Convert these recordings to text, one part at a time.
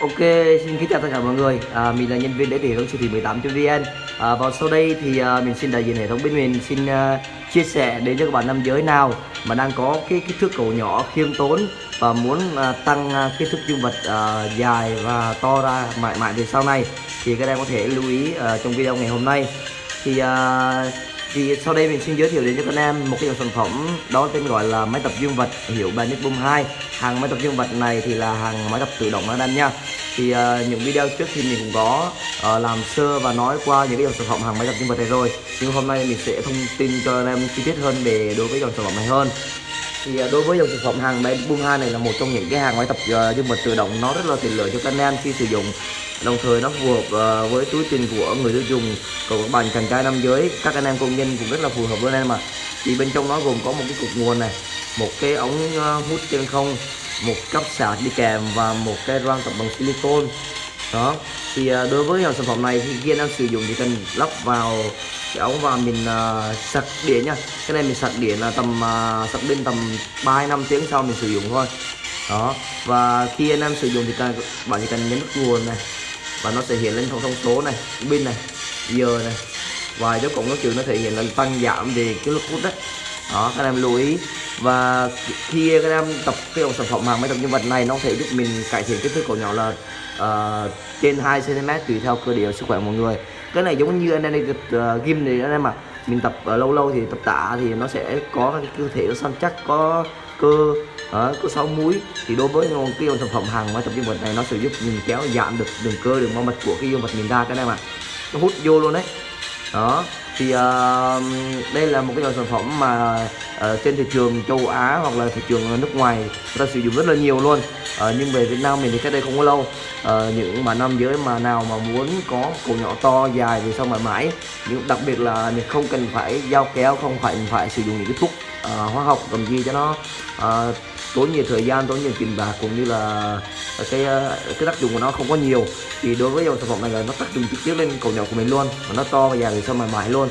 Ok, xin kính chào tất cả mọi người. À, mình là nhân viên để hệ thống siêu thị 18.vn. À, và sau đây thì à, mình xin đại diện hệ thống bên mình xin à, chia sẻ đến cho các bạn nam giới nào mà đang có cái kích thước cầu nhỏ khiêm tốn và muốn à, tăng à, kích thước dương vật à, dài và to ra mãi mãi về sau này thì các em có thể lưu ý à, trong video ngày hôm nay. Thì à, thì sau đây mình xin giới thiệu đến cho các em một cái dòng sản phẩm đó tên gọi là máy tập dương vật hiệu Banic Boom 2 hàng máy tập dương vật này thì là hàng máy tập tự động đó em nha. Thì uh, những video trước thì mình cũng có uh, làm sơ và nói qua những cái dòng sản phẩm hàng máy tập dương vật này rồi. Nhưng hôm nay mình sẽ thông tin cho anh em chi tiết hơn về đối với dòng sản phẩm này hơn. Thì uh, đối với dòng sản phẩm hàng máy Boom 2 này là một trong những cái hàng máy tập uh, dương vật tự động nó rất là tiện lợi cho các anh em khi sử dụng đồng thời nó phù hợp uh, với túi tiền của người tiêu dùng. Còn các bạn chàng trai nam giới các anh em công nhân cũng rất là phù hợp với anh em mà thì bên trong nó gồm có một cái cục nguồn này một cái ống uh, hút trên không một cấp sạc đi kèm và một cái răng tập bằng silicon đó. Thì uh, đối với dòng sản phẩm này thì khi anh em sử dụng thì cần lắp vào cái ống và mình uh, sạc điện nha. Cái này mình sạc điện là tầm uh, sạc pin tầm 3 năm tiếng sau mình sử dụng thôi. Đó. Và khi anh em sử dụng thì cần bạn chỉ cần nhấn nút nguồn này và nó sẽ hiện lên thông thông số này pin này giờ này. Và dấu cộng dấu trừ nó thể hiện là tăng giảm về cái lực hút đấy. Đó các em lưu ý. Và khi các em tập cái dòng sản phẩm hàng máy tập nhân vật này nó sẽ giúp mình cải thiện kích thước cổ nhỏ là uh, trên 2 cm tùy theo cơ địa sức khỏe mọi người. Cái này giống như anh em đi uh, gym thì anh em mà mình tập uh, lâu lâu thì tập tạ thì nó sẽ có cái cơ thể nó săn chắc có cơ uh, có sáu múi. Thì đối với cái dòng sản phẩm hàng máy tập dương vật này nó sẽ giúp mình kéo giảm được đường cơ đường mau mạch của cái dương vật mình ra cái này mà nó hút vô luôn đấy đó thì uh, đây là một cái dòng sản phẩm mà uh, trên thị trường châu Á hoặc là thị trường nước ngoài người ta sử dụng rất là nhiều luôn. Uh, nhưng về Việt Nam mình thì cách đây không có lâu. Uh, những mà nam giới mà nào mà muốn có cổ nhỏ to dài về sau mãi mãi. Nhưng đặc biệt là mình không cần phải dao kéo không phải phải sử dụng những cái thuốc uh, hóa học cầm gì cho nó uh, tốn nhiều thời gian, tốn nhiều tiền bạc cũng như là cái cái tác dụng của nó không có nhiều. Thì đối với dòng sản phẩm này là nó tác dụng trực tiếp lên cầu nhỏ của mình luôn và nó to và dài về sau mà mãi luôn.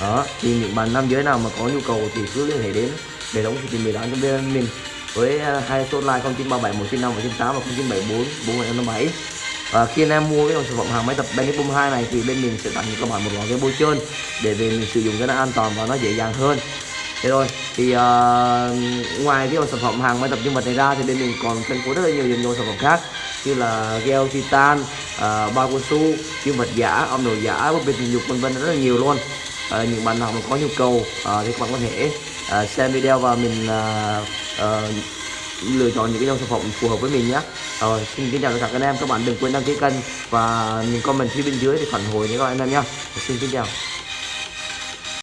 Đó, thì những bạn nam giới nào mà có nhu cầu thì cứ liên hệ đến để đóng thì mình bán cho bên mình với à, hai số line 0937 195 198 và 0974 4557 và khi anh em mua cái dòng sản phẩm hàng máy tập Benny Boom 2 này thì bên mình sẽ tặng cho các bạn một loại cái bôi trơn để về mình sử dụng cho nó an toàn và nó dễ dàng hơn thế rồi thì uh, ngoài cái dòng sản phẩm hàng máy tập nhân vật này ra thì bên mình còn phân phối rất là nhiều dòng sản phẩm khác như là gel titan ờ, uh, bao cao su dương vật giả âm đồ giả búp bê tình dục vân vân rất là nhiều luôn. À, những bạn nào mà có nhu cầu à, thì các bạn có thể à, xem video và mình à, à, lựa chọn những cái dòng sản phẩm phù hợp với mình nhé. Rồi xin kính chào tất cả các anh em các bạn đừng quên đăng ký kênh và những comment phía bên dưới để phản hồi với các anh em nhé. Xin kính chào.